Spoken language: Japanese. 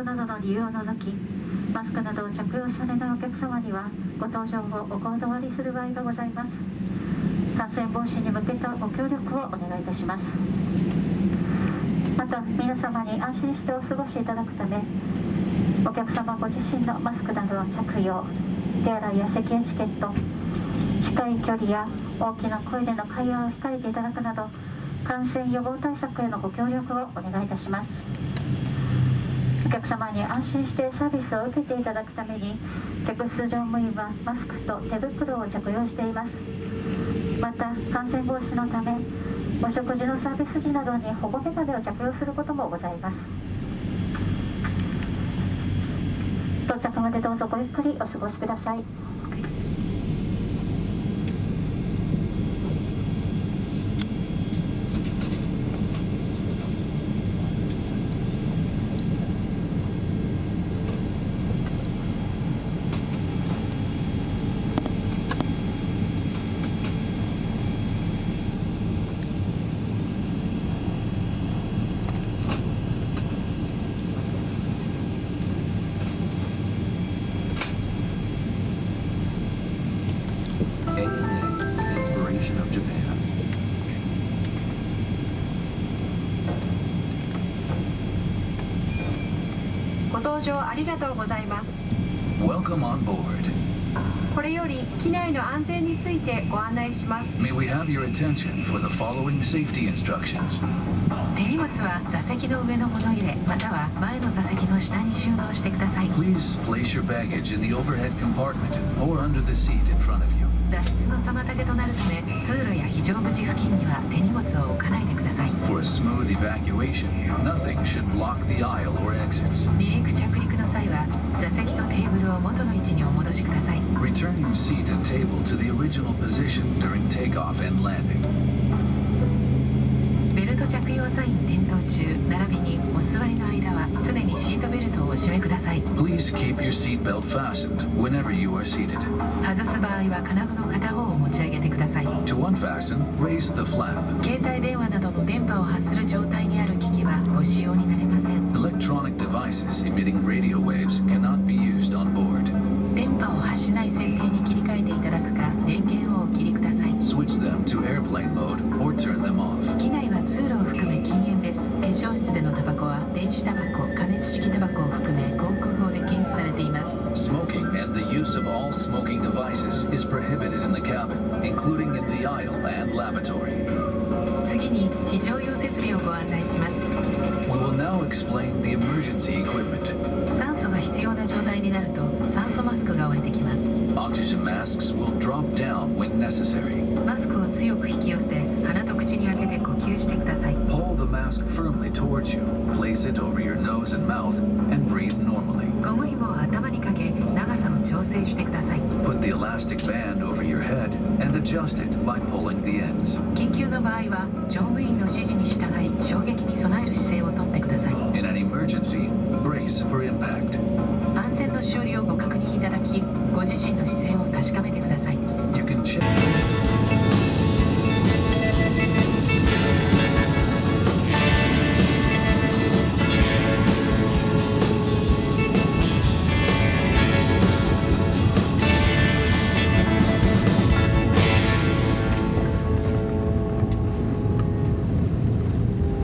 症などの理由を除きマスクなどを着用されないお客様にはご搭乗をお断りする場合がございます。感染防止に向けたご協力をお願いいたします。また皆様に安心してお過ごしいただくためお客様ご自身のマスクなどの着用手洗いや咳エチケット近い距離や大きな声での会話を控えていただくなど感染予防対策へのご協力をお願いいたします。客様に安心してサービスを受けていただくために客室乗務員はマスクと手袋を着用しています。また感染防止のためお食事のサービス時などに保護メガネを着用することもございます。到着までどうぞごゆっくりお過ごしください。ご搭乗ありがとうございます Welcome on board. これより機内の安全についてご案内します May we have your attention for the following safety instructions. 手荷物は座席の上の物入れまたは前の座席の下に収納してください Please place your baggage in the overhead compartment or under the seat in front of you. 脱出の妨げとなるため通非常口付近には手荷物を置かないでください For smooth evacuation, nothing should block the aisle or exits. 離陸着陸の際は座席とテーブルを元の位置にお戻しください Return your seat and table to the original position during takeoff and landing. ベルト着用サイン点灯中並びに締めください Please keep your seatbelt fastened whenever you are seated. 外す場合は金具の片方を持ち上げてください To unfasten, raise the flap. 携帯電話などの電波を発する状態にある機器はご使用になれません Electronic devices emitting radio waves cannot be used on board. 電波を発しない設定に切り替えていただくか電源をお切りください Switch them to airplane mode or turn them off. 機内は通路を含め禁煙です化粧室でのタバコは電子タバコ加熱式タバコを含め use of all smoking devices is prohibited in the cabin, including in the aisle and lavatory. 次に非常用設備をご案内します We will now explain the emergency equipment. 酸素が必要な状態になると酸素マスクが降りてきます Oxygen masks will drop down when necessary. Pull the mask firmly towards you, place it over your nose and mouth, and breathe normally. Put the elastic band over your head and adjust it by pulling the ends. 確かめてください。